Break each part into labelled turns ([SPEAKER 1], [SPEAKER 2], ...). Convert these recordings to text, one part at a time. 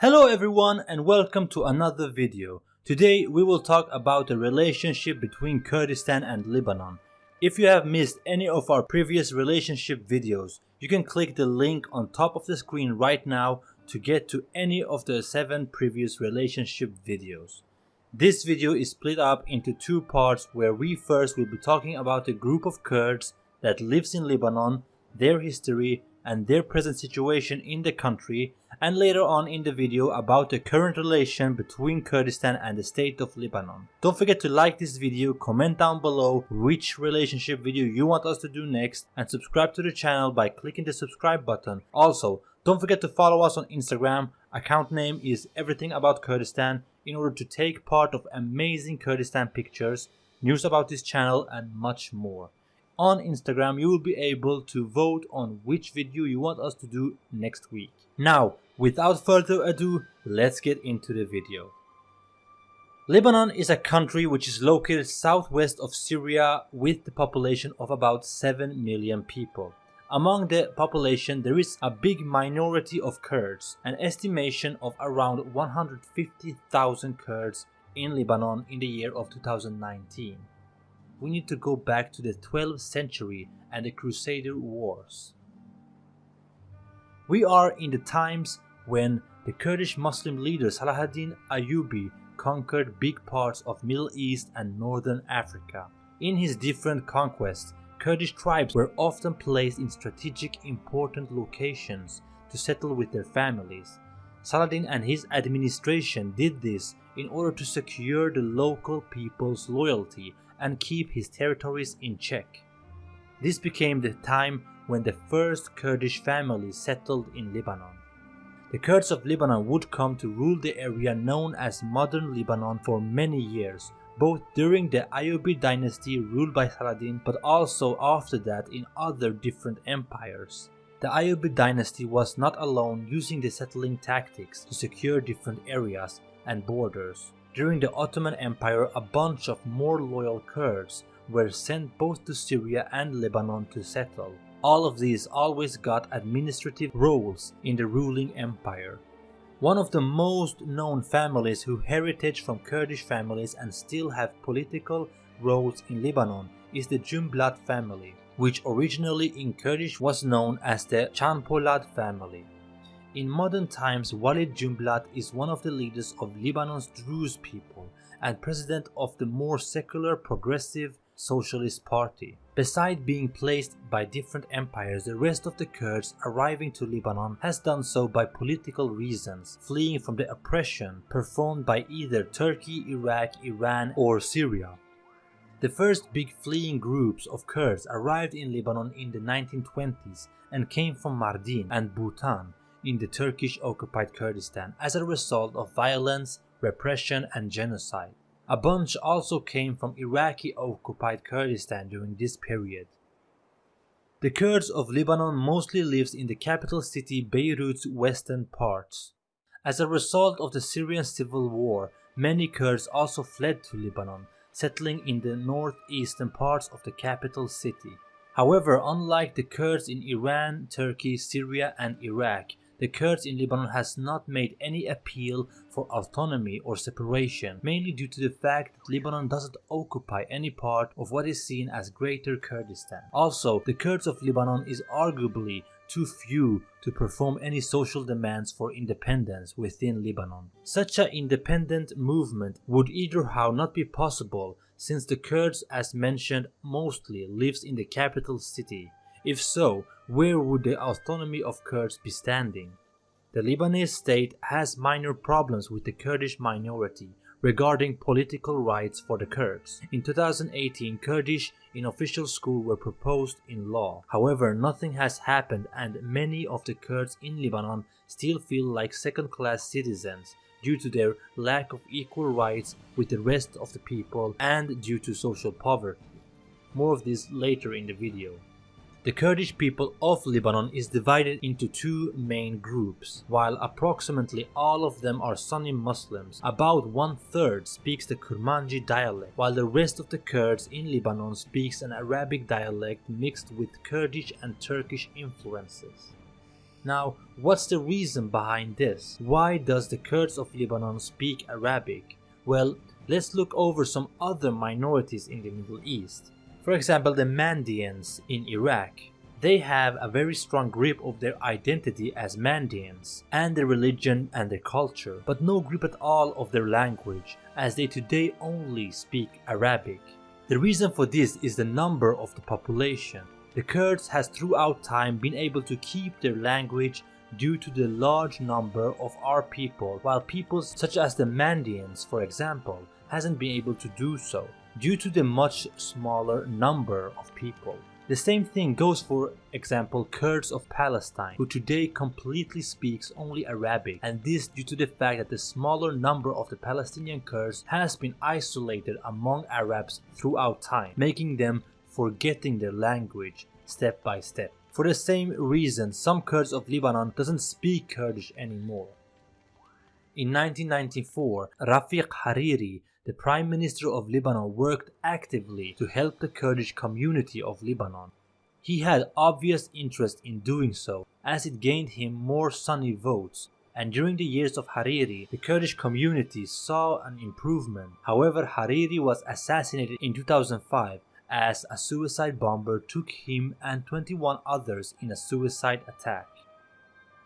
[SPEAKER 1] Hello everyone and welcome to another video. Today we will talk about the relationship between Kurdistan and Lebanon. If you have missed any of our previous relationship videos, you can click the link on top of the screen right now to get to any of the 7 previous relationship videos. This video is split up into two parts where we first will be talking about a group of Kurds that lives in Lebanon, their history and their present situation in the country and later on in the video about the current relation between Kurdistan and the state of Lebanon. Don't forget to like this video, comment down below which relationship video you want us to do next and subscribe to the channel by clicking the subscribe button. Also, don't forget to follow us on Instagram, account name is everything about Kurdistan in order to take part of amazing Kurdistan pictures, news about this channel and much more on Instagram you will be able to vote on which video you want us to do next week. Now, without further ado, let's get into the video. Lebanon is a country which is located southwest of Syria with the population of about 7 million people. Among the population there is a big minority of Kurds, an estimation of around 150,000 Kurds in Lebanon in the year of 2019 we need to go back to the 12th century and the Crusader Wars. We are in the times when the Kurdish Muslim leader Salahuddin Ayyubi conquered big parts of Middle East and Northern Africa. In his different conquests, Kurdish tribes were often placed in strategic important locations to settle with their families. Saladin and his administration did this in order to secure the local people's loyalty and keep his territories in check. This became the time when the first Kurdish families settled in Lebanon. The Kurds of Lebanon would come to rule the area known as modern Lebanon for many years, both during the Ayyubid dynasty ruled by Saladin but also after that in other different empires. The Ayyubid dynasty was not alone using the settling tactics to secure different areas and borders. During the Ottoman Empire, a bunch of more loyal Kurds were sent both to Syria and Lebanon to settle. All of these always got administrative roles in the ruling empire. One of the most known families who heritage from Kurdish families and still have political roles in Lebanon is the Jumblat family, which originally in Kurdish was known as the Chanpolat family. In modern times, Walid Jumblat is one of the leaders of Lebanon's Druze people and president of the more secular progressive Socialist Party. Beside being placed by different empires, the rest of the Kurds arriving to Lebanon has done so by political reasons, fleeing from the oppression performed by either Turkey, Iraq, Iran or Syria. The first big fleeing groups of Kurds arrived in Lebanon in the 1920s and came from Mardin and Boutan, in the Turkish occupied Kurdistan as a result of violence, repression and genocide. A bunch also came from Iraqi occupied Kurdistan during this period. The Kurds of Lebanon mostly lives in the capital city Beirut's western parts. As a result of the Syrian civil war, many Kurds also fled to Lebanon, settling in the northeastern parts of the capital city. However, unlike the Kurds in Iran, Turkey, Syria and Iraq, the Kurds in Lebanon has not made any appeal for autonomy or separation, mainly due to the fact that Lebanon doesn't occupy any part of what is seen as Greater Kurdistan. Also, the Kurds of Lebanon is arguably too few to perform any social demands for independence within Lebanon. Such an independent movement would either how not be possible since the Kurds as mentioned mostly lives in the capital city if so, where would the autonomy of Kurds be standing? The Lebanese state has minor problems with the Kurdish minority regarding political rights for the Kurds. In 2018, Kurdish in official school were proposed in law. However, nothing has happened and many of the Kurds in Lebanon still feel like second-class citizens due to their lack of equal rights with the rest of the people and due to social poverty. More of this later in the video. The Kurdish people of Lebanon is divided into two main groups. While approximately all of them are Sunni Muslims, about one third speaks the Kurmanji dialect, while the rest of the Kurds in Lebanon speaks an Arabic dialect mixed with Kurdish and Turkish influences. Now, what's the reason behind this? Why does the Kurds of Lebanon speak Arabic? Well, let's look over some other minorities in the Middle East. For example, the Mandaeans in Iraq. They have a very strong grip of their identity as Mandaeans and their religion and their culture, but no grip at all of their language, as they today only speak Arabic. The reason for this is the number of the population. The Kurds has throughout time been able to keep their language due to the large number of our people, while peoples such as the Mandaeans, for example, hasn't been able to do so due to the much smaller number of people. The same thing goes for example Kurds of Palestine who today completely speaks only Arabic and this due to the fact that the smaller number of the Palestinian Kurds has been isolated among Arabs throughout time making them forgetting their language step by step. For the same reason some Kurds of Lebanon doesn't speak Kurdish anymore. In 1994, Rafiq Hariri the Prime Minister of Lebanon worked actively to help the Kurdish community of Lebanon. He had obvious interest in doing so, as it gained him more Sunni votes, and during the years of Hariri, the Kurdish community saw an improvement. However, Hariri was assassinated in 2005 as a suicide bomber took him and 21 others in a suicide attack.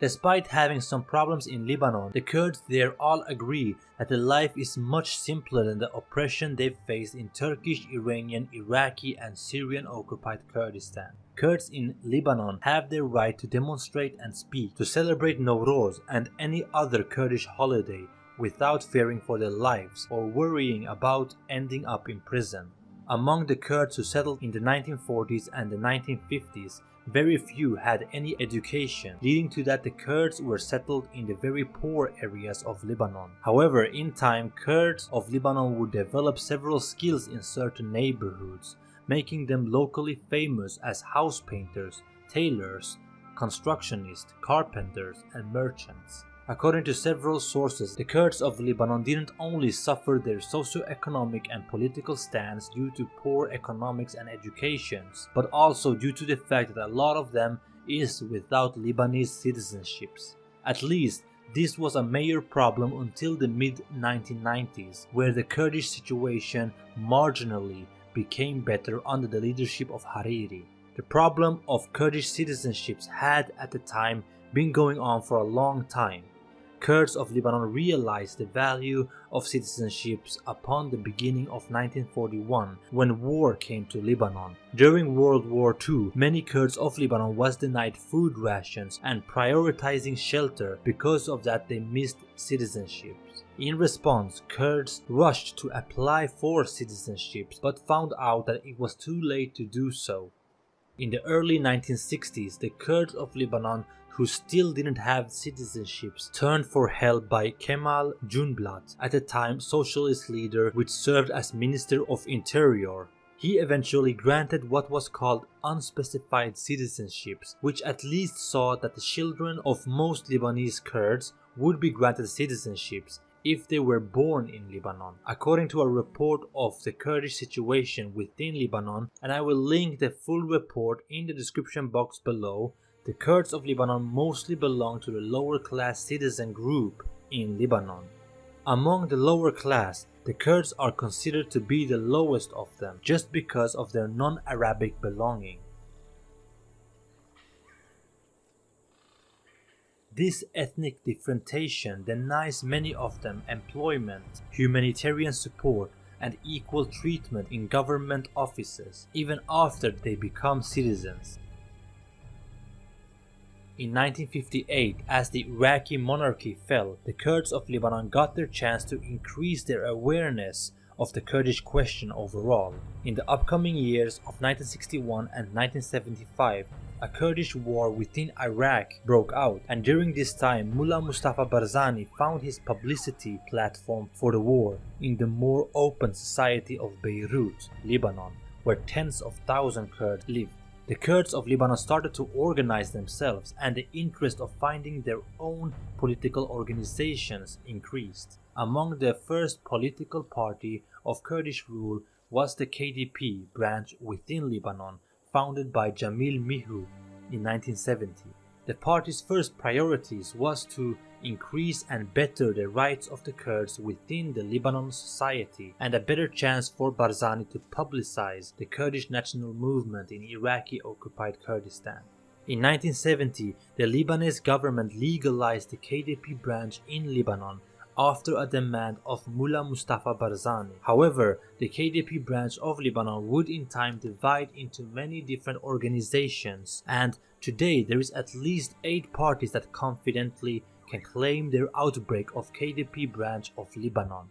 [SPEAKER 1] Despite having some problems in Lebanon, the Kurds there all agree that the life is much simpler than the oppression they faced in Turkish, Iranian, Iraqi and Syrian occupied Kurdistan. Kurds in Lebanon have their right to demonstrate and speak, to celebrate Nowruz and any other Kurdish holiday without fearing for their lives or worrying about ending up in prison. Among the Kurds who settled in the 1940s and the 1950s, very few had any education, leading to that the Kurds were settled in the very poor areas of Lebanon. However, in time, Kurds of Lebanon would develop several skills in certain neighborhoods, making them locally famous as house painters, tailors, constructionists, carpenters, and merchants. According to several sources, the Kurds of Lebanon didn't only suffer their socio-economic and political stance due to poor economics and educations, but also due to the fact that a lot of them is without Lebanese citizenships. At least this was a major problem until the mid-1990s, where the Kurdish situation marginally became better under the leadership of Hariri. The problem of Kurdish citizenships had at the time been going on for a long time, Kurds of Lebanon realized the value of citizenships upon the beginning of 1941 when war came to Lebanon. During World War II, many Kurds of Lebanon was denied food rations and prioritizing shelter because of that they missed citizenships. In response, Kurds rushed to apply for citizenships but found out that it was too late to do so. In the early 1960s, the Kurds of Lebanon who still didn't have citizenships turned for help by Kemal Jumblat, at the time socialist leader which served as Minister of Interior. He eventually granted what was called unspecified citizenships, which at least saw that the children of most Lebanese Kurds would be granted citizenships if they were born in Lebanon, according to a report of the Kurdish situation within Lebanon, and I will link the full report in the description box below the Kurds of Lebanon mostly belong to the lower class citizen group in Lebanon. Among the lower class, the Kurds are considered to be the lowest of them just because of their non-Arabic belonging. This ethnic differentiation denies many of them employment, humanitarian support, and equal treatment in government offices, even after they become citizens. In 1958, as the Iraqi monarchy fell, the Kurds of Lebanon got their chance to increase their awareness of the Kurdish question overall. In the upcoming years of 1961 and 1975, a Kurdish war within Iraq broke out and during this time Mullah Mustafa Barzani found his publicity platform for the war in the more open society of Beirut, Lebanon, where tens of thousands Kurds lived. The Kurds of Lebanon started to organize themselves and the interest of finding their own political organizations increased. Among the first political party of Kurdish rule was the KDP branch within Lebanon, founded by Jamil Mihu in 1970. The party's first priorities was to increase and better the rights of the Kurds within the Lebanon society and a better chance for Barzani to publicize the Kurdish national movement in Iraqi occupied Kurdistan. In 1970, the Lebanese government legalized the KDP branch in Lebanon after a demand of Mullah Mustafa Barzani. However, the KDP branch of Lebanon would in time divide into many different organizations and today there is at least 8 parties that confidently can claim their outbreak of KDP branch of Lebanon.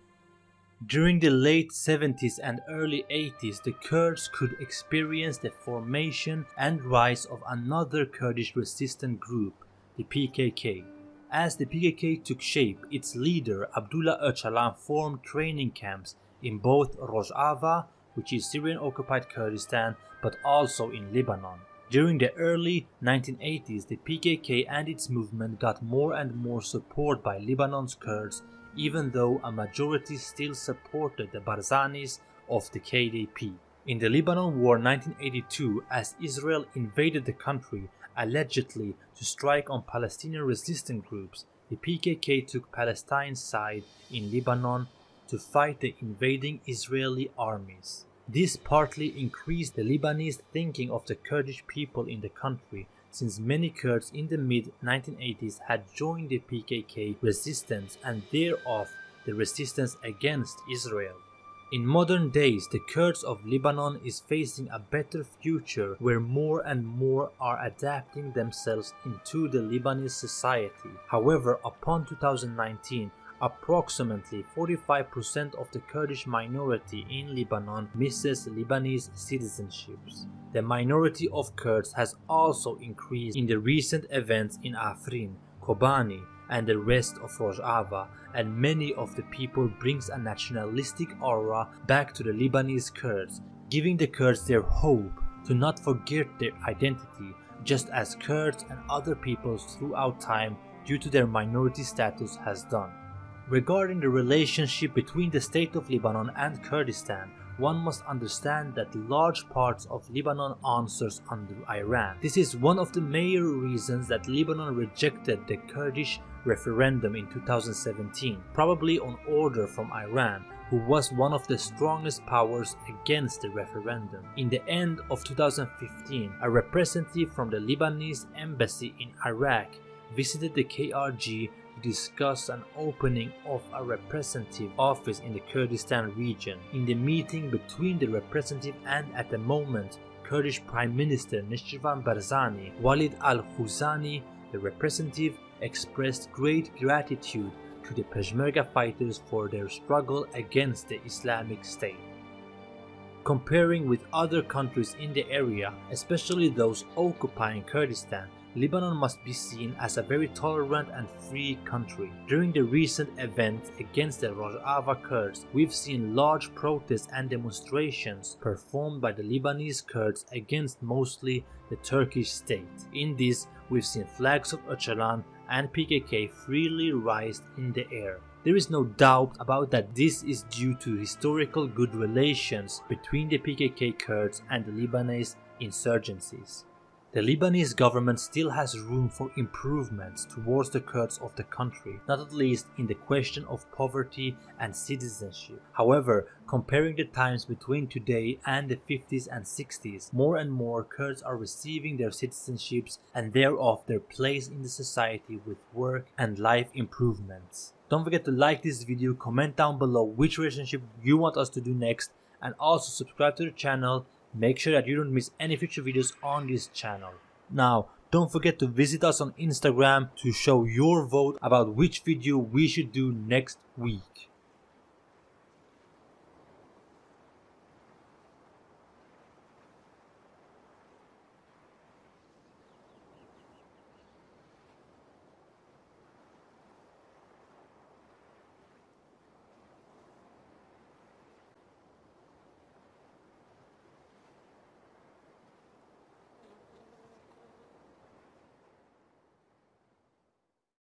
[SPEAKER 1] During the late 70s and early 80s, the Kurds could experience the formation and rise of another Kurdish resistant group, the PKK. As the PKK took shape, its leader Abdullah Öcalan formed training camps in both Rojava, which is Syrian occupied Kurdistan, but also in Lebanon. During the early 1980s, the PKK and its movement got more and more support by Lebanon's Kurds, even though a majority still supported the Barzanis of the KDP. In the Lebanon War 1982, as Israel invaded the country, allegedly to strike on Palestinian resistance groups, the PKK took Palestine's side in Lebanon to fight the invading Israeli armies. This partly increased the Lebanese thinking of the Kurdish people in the country since many Kurds in the mid 1980s had joined the PKK resistance and thereof the resistance against Israel. In modern days, the Kurds of Lebanon is facing a better future where more and more are adapting themselves into the Lebanese society. However, upon 2019, approximately 45% of the Kurdish minority in Lebanon misses Lebanese citizenships. The minority of Kurds has also increased in the recent events in Afrin, Kobani, and the rest of Rojava and many of the people brings a nationalistic aura back to the Lebanese Kurds, giving the Kurds their hope to not forget their identity just as Kurds and other peoples throughout time due to their minority status has done. Regarding the relationship between the state of Lebanon and Kurdistan, one must understand that large parts of Lebanon answers under Iran. This is one of the major reasons that Lebanon rejected the Kurdish referendum in 2017, probably on order from Iran, who was one of the strongest powers against the referendum. In the end of 2015, a representative from the Lebanese embassy in Iraq visited the KRG discuss an opening of a representative office in the Kurdistan region. In the meeting between the representative and at the moment Kurdish Prime Minister Nechirvan Barzani, Walid al-Khuzani, the representative expressed great gratitude to the Peshmerga fighters for their struggle against the Islamic State. Comparing with other countries in the area, especially those occupying Kurdistan, Lebanon must be seen as a very tolerant and free country. During the recent events against the Rojava Kurds, we've seen large protests and demonstrations performed by the Lebanese Kurds against mostly the Turkish state. In this, we've seen flags of Öcalan and PKK freely raised in the air. There is no doubt about that this is due to historical good relations between the PKK Kurds and the Lebanese insurgencies. The Lebanese government still has room for improvements towards the Kurds of the country, not at least in the question of poverty and citizenship. However, comparing the times between today and the 50s and 60s, more and more Kurds are receiving their citizenships and thereof their place in the society with work and life improvements. Don't forget to like this video, comment down below which relationship you want us to do next, and also subscribe to the channel Make sure that you don't miss any future videos on this channel. Now, don't forget to visit us on Instagram to show your vote about which video we should do next week.